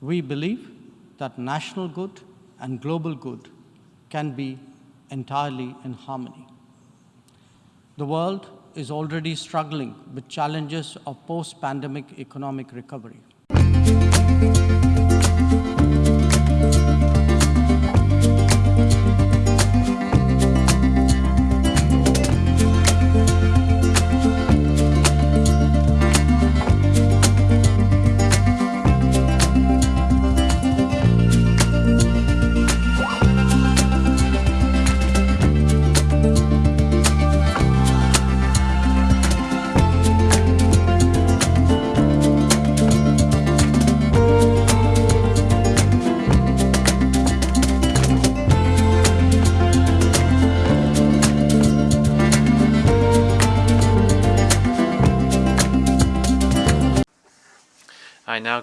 We believe that national good and global good can be entirely in harmony. The world is already struggling with challenges of post-pandemic economic recovery.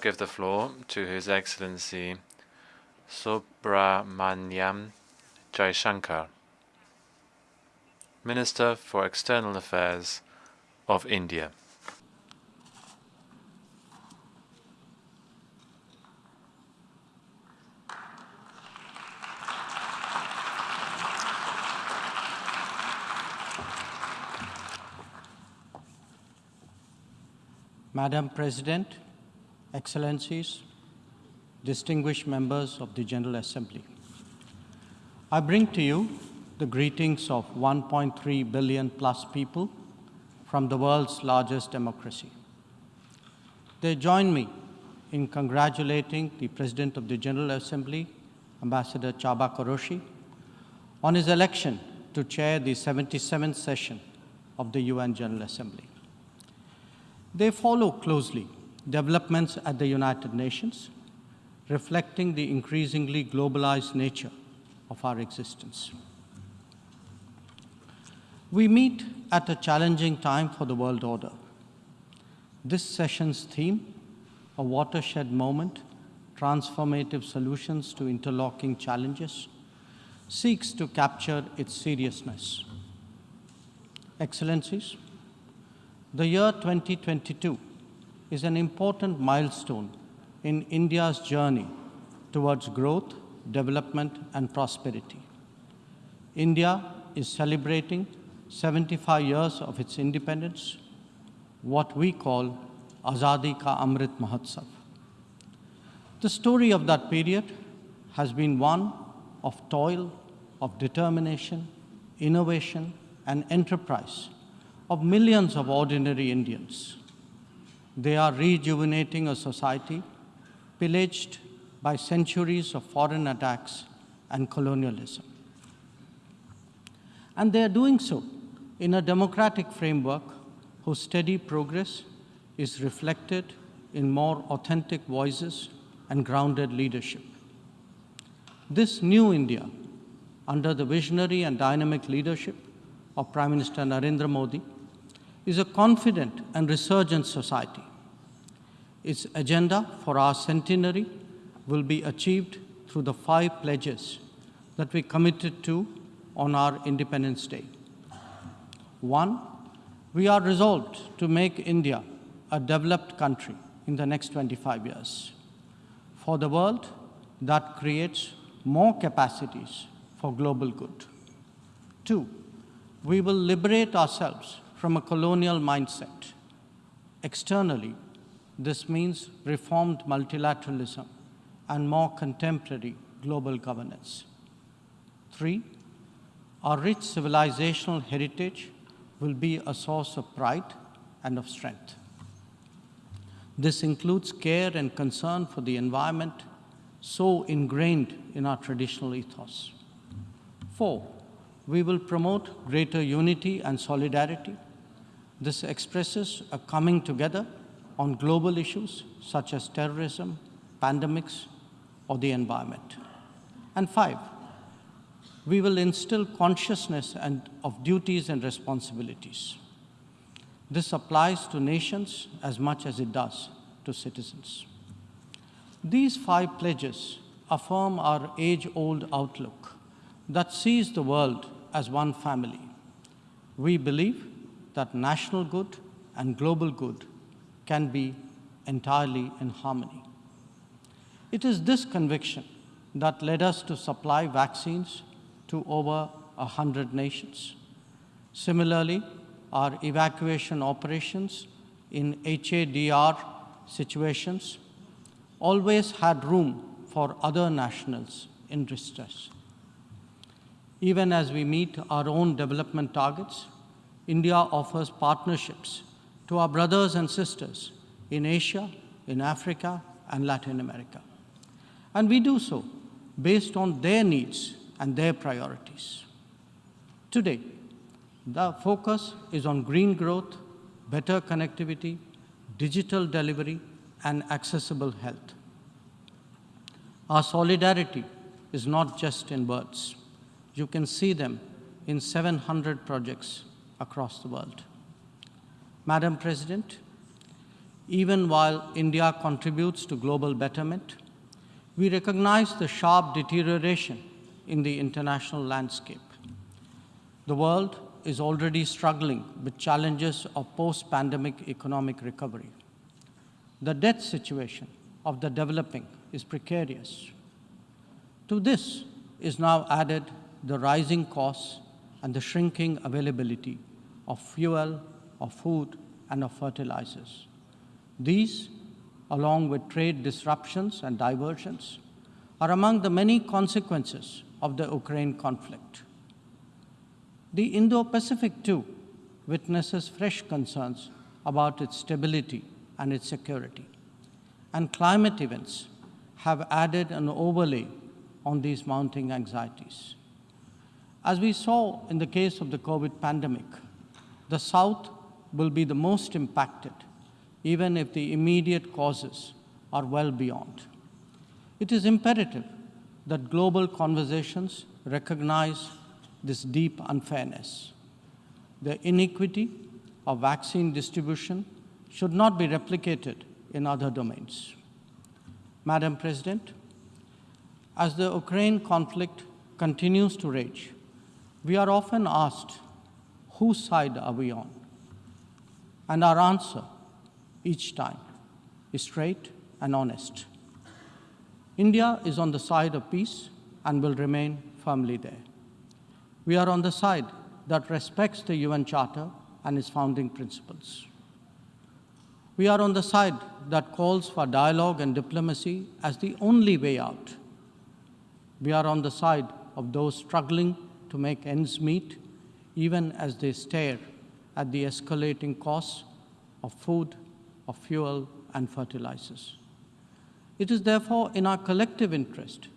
Give the floor to His Excellency Subrahmanyam Jaishankar, Minister for External Affairs of India. Madam President, Excellencies, distinguished members of the General Assembly, I bring to you the greetings of 1.3 billion plus people from the world's largest democracy. They join me in congratulating the President of the General Assembly, Ambassador Csaba Kőrösi, on his election to chair the 77th session of the UN General Assembly. They follow closely developments at the United Nations, reflecting the increasingly globalized nature of our existence. We meet at a challenging time for the world order. This session's theme, a watershed moment, transformative solutions to interlocking challenges, seeks to capture its seriousness. Excellencies, the year 2022 is an important milestone in India's journey towards growth, development, and prosperity. India is celebrating 75 years of its independence, what we call Azadi Ka Amrit Mahotsav. The story of that period has been one of toil, of determination, innovation, and enterprise of millions of ordinary Indians. They are rejuvenating a society pillaged by centuries of foreign attacks and colonialism. And they are doing so in a democratic framework whose steady progress is reflected in more authentic voices and grounded leadership. This new India, under the visionary and dynamic leadership of Prime Minister Narendra Modi, is a confident and resurgent society. Its agenda for our centenary will be achieved through the five pledges that we committed to on our Independence Day. One, we are resolved to make India a developed country in the next 25 years. For the world, that creates more capacities for global good. Two, we will liberate ourselves from a colonial mindset. Externally, this means reformed multilateralism and more contemporary global governance. Three, our rich civilizational heritage will be a source of pride and of strength. This includes care and concern for the environment so ingrained in our traditional ethos. Four, we will promote greater unity and solidarity this expresses a coming together on global issues such as terrorism, pandemics, or the environment. And five, we will instill consciousness and of duties and responsibilities. This applies to nations as much as it does to citizens. These five pledges affirm our age-old outlook that sees the world as one family. We believe that national good and global good can be entirely in harmony. It is this conviction that led us to supply vaccines to over 100 nations. Similarly, our evacuation operations in HADR situations always had room for other nationals in distress. Even as we meet our own development targets, India offers partnerships to our brothers and sisters in Asia, in Africa, and Latin America. And we do so based on their needs and their priorities. Today, the focus is on green growth, better connectivity, digital delivery, and accessible health. Our solidarity is not just in words. You can see them in 700 projects across the world. Madam President, even while India contributes to global betterment, we recognize the sharp deterioration in the international landscape. The world is already struggling with challenges of post-pandemic economic recovery. The debt situation of the developing is precarious. To this is now added the rising costs and the shrinking availability of fuel, of food, and of fertilizers. These, along with trade disruptions and diversions, are among the many consequences of the Ukraine conflict. The Indo-Pacific, too, witnesses fresh concerns about its stability and its security. And climate events have added an overlay on these mounting anxieties. As we saw in the case of the COVID pandemic, the South will be the most impacted, even if the immediate causes are well beyond. It is imperative that global conversations recognize this deep unfairness. The inequity of vaccine distribution should not be replicated in other domains. Madam President, as the Ukraine conflict continues to rage, we are often asked, whose side are we on? And our answer each time is straight and honest. India is on the side of peace and will remain firmly there. We are on the side that respects the UN Charter and its founding principles. We are on the side that calls for dialogue and diplomacy as the only way out. We are on the side of those struggling to make ends meet, even as they stare at the escalating costs of food, of fuel, and fertilizers. It is therefore in our collective interest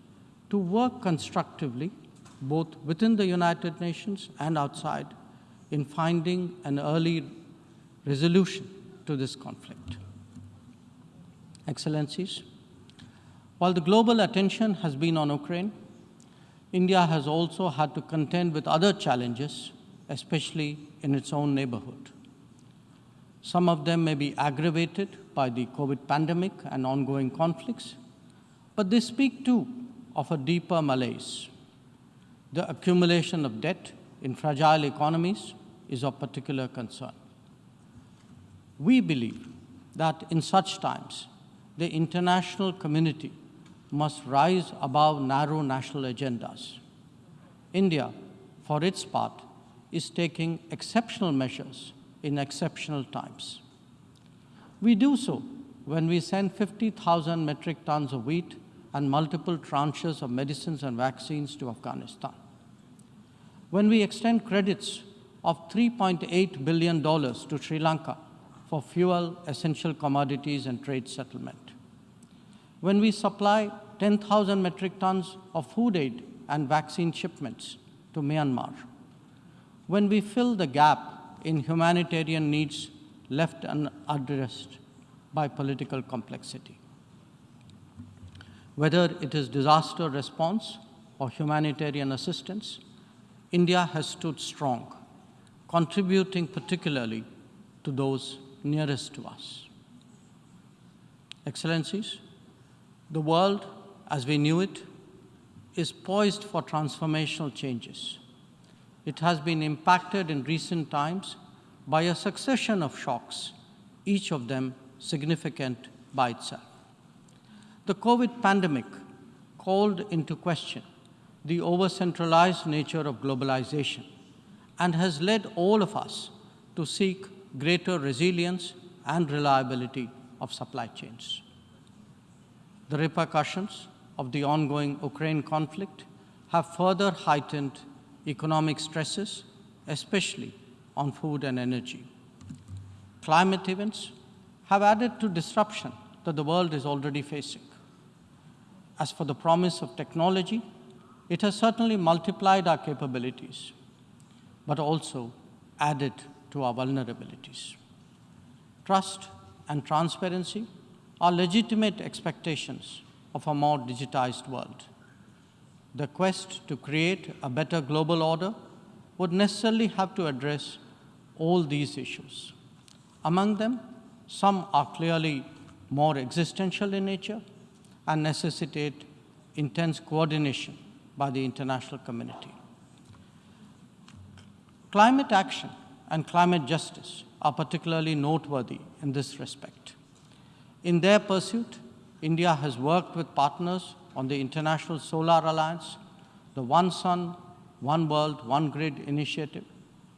to work constructively, both within the United Nations and outside, in finding an early resolution to this conflict. Excellencies, while the global attention has been on Ukraine, India has also had to contend with other challenges, especially in its own neighborhood. Some of them may be aggravated by the COVID pandemic and ongoing conflicts, but they speak too of a deeper malaise. The accumulation of debt in fragile economies is of particular concern. We believe that in such times, the international community must rise above narrow national agendas. India, for its part, is taking exceptional measures in exceptional times. We do so when we send 50,000 metric tons of wheat and multiple tranches of medicines and vaccines to Afghanistan. When we extend credits of $3.8 billion to Sri Lanka for fuel, essential commodities, and trade settlement. When we supply 10,000 metric tons of food aid and vaccine shipments to Myanmar. When we fill the gap in humanitarian needs left unaddressed by political complexity. Whether it is disaster response or humanitarian assistance, India has stood strong, contributing particularly to those nearest to us. Excellencies, the world as we knew it is poised for transformational changes it has been impacted in recent times by a succession of shocks, each of them significant by itself. The COVID pandemic called into question the over centralized nature of globalization and has led all of us to seek greater resilience and reliability of supply chains. The repercussions of the ongoing Ukraine conflict have further heightened economic stresses, especially on food and energy. Climate events have added to disruption that the world is already facing. As for the promise of technology, it has certainly multiplied our capabilities, but also added to our vulnerabilities. Trust and transparency are legitimate expectations of a more digitized world. The quest to create a better global order would necessarily have to address all these issues. Among them, some are clearly more existential in nature and necessitate intense coordination by the international community. Climate action and climate justice are particularly noteworthy in this respect. In their pursuit, India has worked with partners on the International Solar Alliance, the One Sun, One World, One Grid initiative,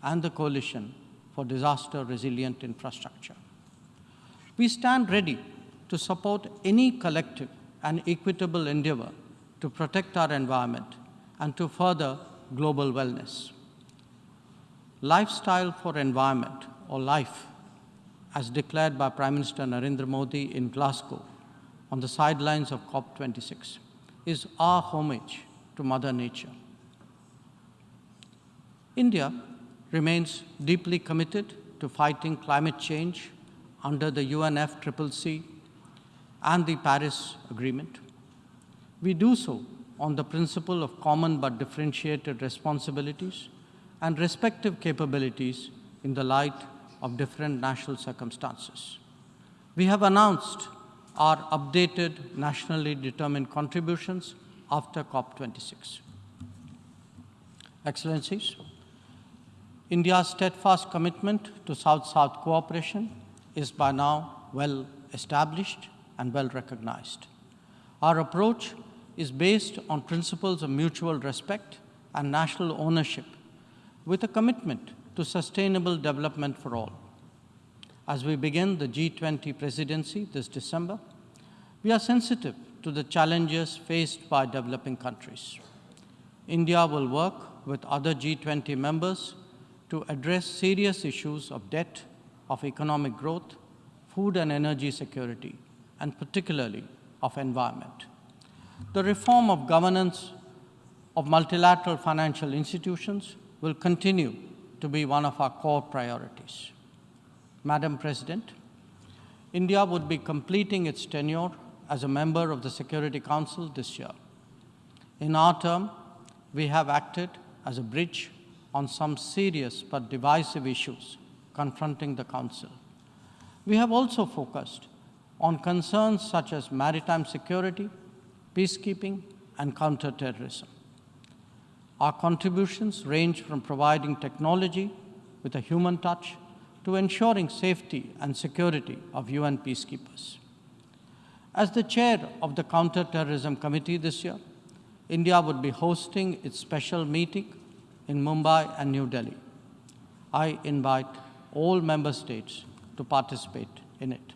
and the Coalition for Disaster Resilient Infrastructure. We stand ready to support any collective and equitable endeavor to protect our environment and to further global wellness. Lifestyle for Environment, or LIFE, as declared by Prime Minister Narendra Modi in Glasgow on the sidelines of COP26, is our homage to Mother Nature. India remains deeply committed to fighting climate change under the UNFCCC and the Paris Agreement. We do so on the principle of common but differentiated responsibilities and respective capabilities in the light of different national circumstances. We have announced our updated nationally determined contributions after COP26. Excellencies, India's steadfast commitment to South-South cooperation is by now well established and well recognized. Our approach is based on principles of mutual respect and national ownership with a commitment to sustainable development for all. As we begin the G20 presidency this December, we are sensitive to the challenges faced by developing countries. India will work with other G20 members to address serious issues of debt, of economic growth, food and energy security, and particularly of environment. The reform of governance of multilateral financial institutions will continue to be one of our core priorities. Madam President, India would be completing its tenure as a member of the Security Council this year. In our term, we have acted as a bridge on some serious but divisive issues confronting the Council. We have also focused on concerns such as maritime security, peacekeeping, and counterterrorism. Our contributions range from providing technology with a human touch to ensuring safety and security of UN peacekeepers. As the chair of the Counterterrorism Committee this year, India would be hosting its special meeting in Mumbai and New Delhi. I invite all member states to participate in it.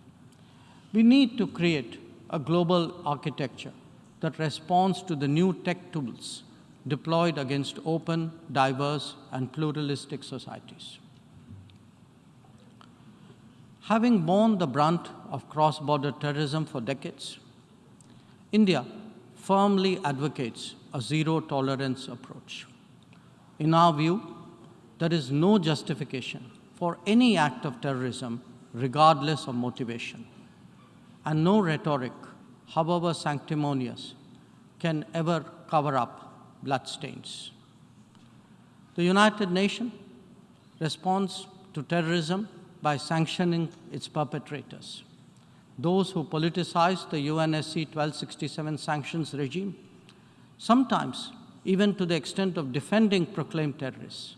We need to create a global architecture that responds to the new tech tools deployed against open, diverse, and pluralistic societies. Having borne the brunt of cross-border terrorism for decades, India firmly advocates a zero-tolerance approach. In our view, there is no justification for any act of terrorism regardless of motivation, and no rhetoric, however sanctimonious, can ever cover up bloodstains. The United Nations responds to terrorism by sanctioning its perpetrators. Those who politicize the UNSC 1267 sanctions regime, sometimes even to the extent of defending proclaimed terrorists,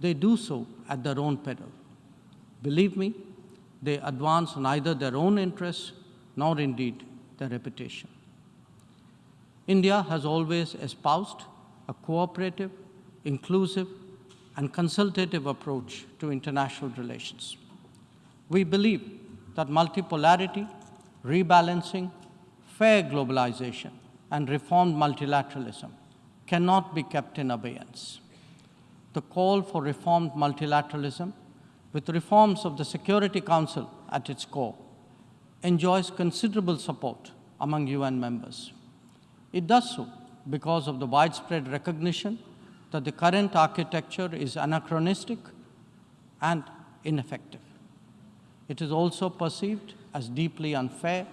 they do so at their own peril. Believe me, they advance neither their own interests nor indeed their reputation. India has always espoused a cooperative, inclusive, and consultative approach to international relations. We believe that multipolarity, rebalancing, fair globalization, and reformed multilateralism cannot be kept in abeyance. The call for reformed multilateralism, with reforms of the Security Council at its core, enjoys considerable support among UN members. It does so because of the widespread recognition that the current architecture is anachronistic and ineffective. It is also perceived as deeply unfair,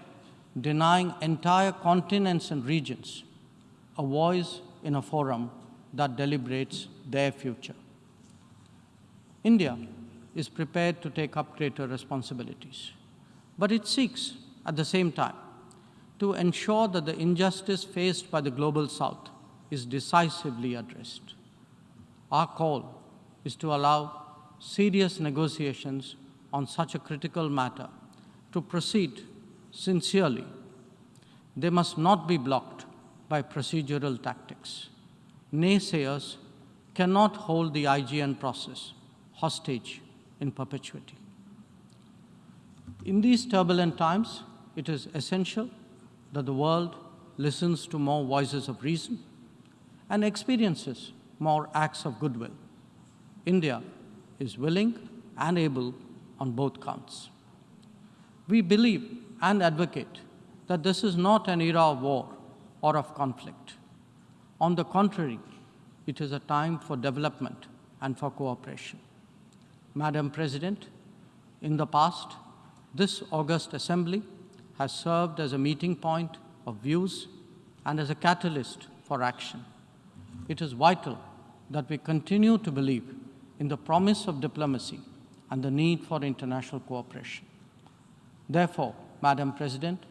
denying entire continents and regions a voice in a forum that deliberates their future. India is prepared to take up greater responsibilities, but it seeks, at the same time, to ensure that the injustice faced by the Global South is decisively addressed. Our call is to allow serious negotiations on such a critical matter to proceed sincerely. They must not be blocked by procedural tactics. Naysayers cannot hold the IGN process hostage in perpetuity. In these turbulent times, it is essential that the world listens to more voices of reason and experiences more acts of goodwill. India is willing and able on both counts. We believe and advocate that this is not an era of war or of conflict. On the contrary, it is a time for development and for cooperation. Madam President, in the past, this August Assembly has served as a meeting point of views and as a catalyst for action. It is vital that we continue to believe in the promise of diplomacy and the need for international cooperation. Therefore, Madam President,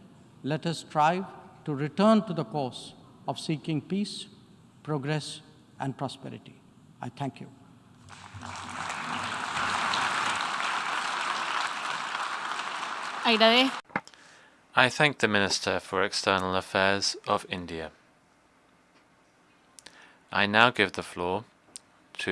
let us strive to return to the course of seeking peace, progress, and prosperity. I thank you. Agradezco. I thank the Minister for External Affairs of India. I now give the floor to